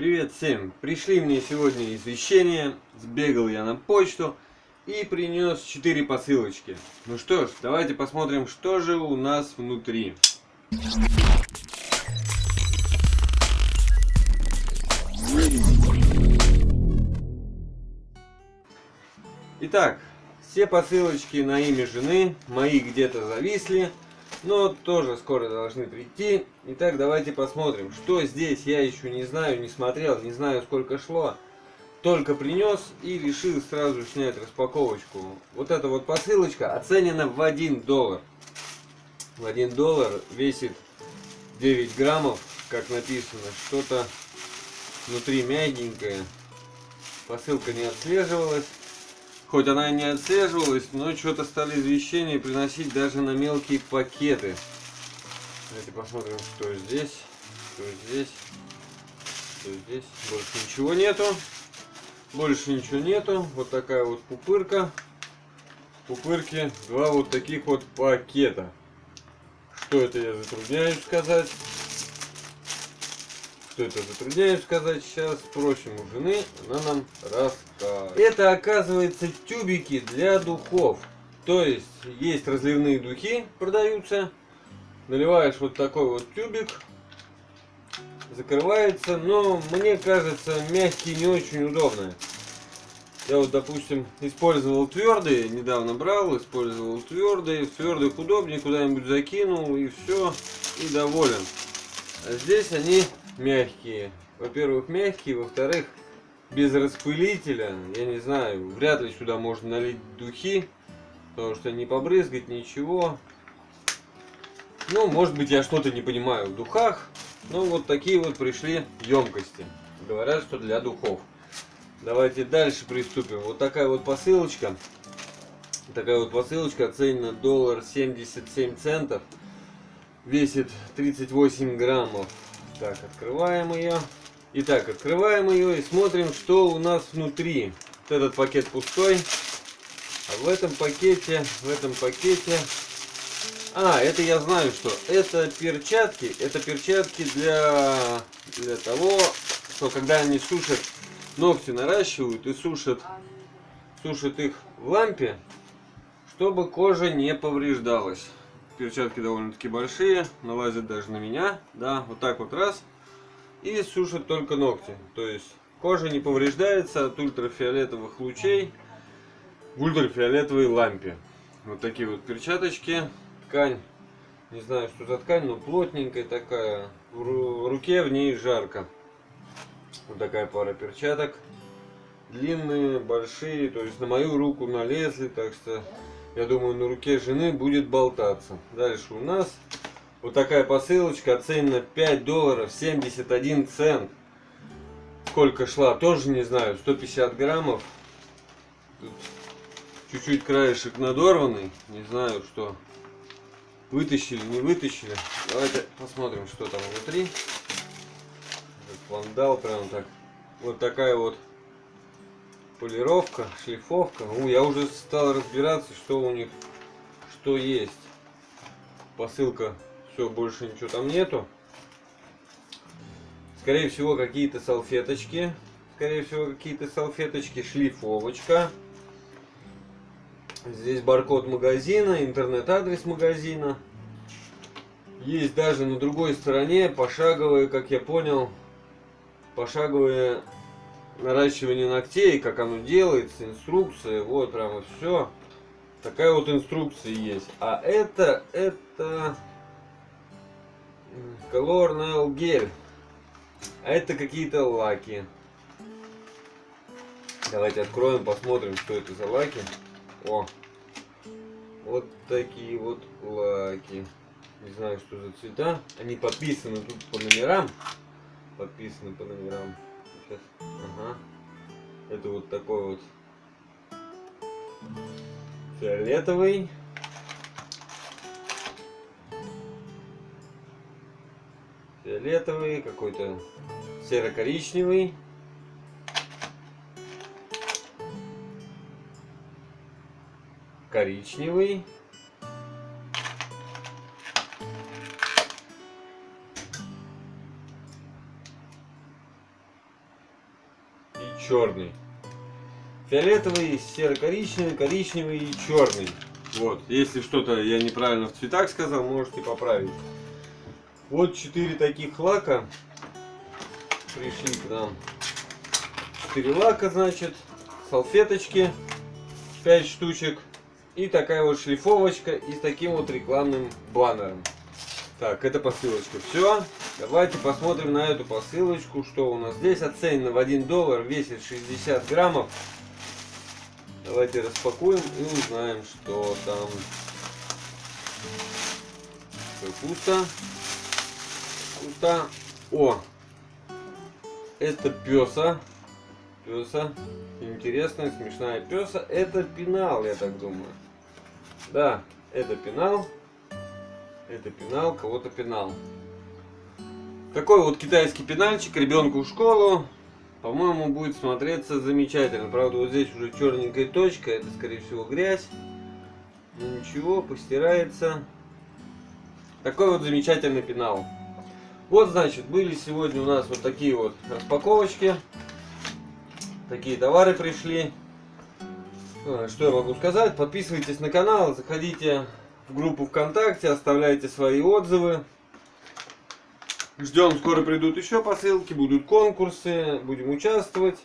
Привет всем! Пришли мне сегодня извещения, сбегал я на почту и принес 4 посылочки. Ну что ж, давайте посмотрим, что же у нас внутри. Итак, все посылочки на имя жены, мои где-то зависли, но тоже скоро должны прийти. Итак, давайте посмотрим, что здесь я еще не знаю, не смотрел, не знаю сколько шло. Только принес и решил сразу снять распаковочку. Вот эта вот посылочка оценена в 1 доллар. В 1 доллар весит 9 граммов, как написано. Что-то внутри мягенькое. Посылка не отслеживалась. Хоть она и не отслеживалась, но что-то стали извещения приносить даже на мелкие пакеты. Давайте посмотрим, что здесь, что здесь, что здесь. Больше ничего нету. Больше ничего нету. Вот такая вот пупырка. Пупырки два вот таких вот пакета. Что это я затрудняюсь сказать что это затрудняюсь сказать сейчас. Спросим у жены, она нам расскажет. Это оказывается тюбики для духов. То есть есть разливные духи, продаются. Наливаешь вот такой вот тюбик. Закрывается, но мне кажется мягкий не очень удобно. Я вот, допустим, использовал твердые, недавно брал, использовал твердые. В твердых удобнее, куда-нибудь закинул и все, и доволен. Здесь они мягкие. Во-первых, мягкие, во-вторых, без распылителя, я не знаю, вряд ли сюда можно налить духи, потому что не побрызгать ничего. Ну, может быть, я что-то не понимаю в духах, но вот такие вот пришли емкости. Говорят, что для духов. Давайте дальше приступим. Вот такая вот посылочка. Такая вот посылочка оценена доллар 77 центов. Весит 38 граммов. Так, открываем ее. Итак, открываем ее и смотрим, что у нас внутри. Вот этот пакет пустой. А в этом пакете, в этом пакете... А, это я знаю, что это перчатки. Это перчатки для, для того, что когда они сушат, ногти наращивают и сушат, сушат их в лампе, чтобы кожа не повреждалась перчатки довольно-таки большие, налазят даже на меня. Да, вот так вот раз. И сушат только ногти. То есть кожа не повреждается от ультрафиолетовых лучей в ультрафиолетовой лампе. Вот такие вот перчаточки. Ткань, не знаю, что за ткань, но плотненькая такая. В руке в ней жарко. Вот такая пара перчаток. Длинные, большие, то есть на мою руку налезли, так что я думаю, на руке жены будет болтаться. Дальше у нас вот такая посылочка, оценена 5 долларов 71 цент. Сколько шла, тоже не знаю, 150 граммов. Чуть-чуть краешек надорванный, не знаю, что вытащили, не вытащили. Давайте посмотрим, что там внутри. Вандал прям так. Вот такая вот полировка, шлифовка. Ну, я уже стал разбираться, что у них, что есть. Посылка, все, больше ничего там нету. Скорее всего, какие-то салфеточки. Скорее всего, какие-то салфеточки, шлифовочка. Здесь баркод магазина, интернет-адрес магазина. Есть даже на другой стороне пошаговые, как я понял, пошаговые наращивание ногтей, как оно делается, инструкция, вот прямо все. Такая вот инструкция есть. А это, это Color Nail Gel. А это какие-то лаки. Давайте откроем, посмотрим, что это за лаки. О, вот такие вот лаки. Не знаю, что за цвета. Они подписаны тут по номерам. Подписаны по номерам сейчас. Ага. Это вот такой вот фиолетовый. Фиолетовый, какой-то серо-коричневый. Коричневый. Черный. Фиолетовый, серо-коричневый, коричневый и черный. Вот, если что-то я неправильно в цветах сказал, можете поправить. Вот четыре таких лака пришли к нам. Четыре лака, значит, салфеточки, 5 штучек и такая вот шлифовочка и с таким вот рекламным баннером. Так, это посылочка. Все, давайте посмотрим на эту посылочку, что у нас здесь оценено в 1 доллар, весит 60 граммов. Давайте распакуем и узнаем, что там. Пусто. Пусто. О! Это песа. Песа. Интересная, смешная песа. Это пенал, я так думаю. Да, это пенал. Это пенал, кого-то пенал. Такой вот китайский пенальчик ребенку в школу. По-моему, будет смотреться замечательно. Правда, вот здесь уже черненькая точка. Это, скорее всего, грязь. Но ничего, постирается. Такой вот замечательный пенал. Вот, значит, были сегодня у нас вот такие вот распаковочки. Такие товары пришли. А, Что я могу сказать? Подписывайтесь на канал, заходите в группу ВКонтакте, оставляйте свои отзывы. Ждем, скоро придут еще посылки, будут конкурсы, будем участвовать.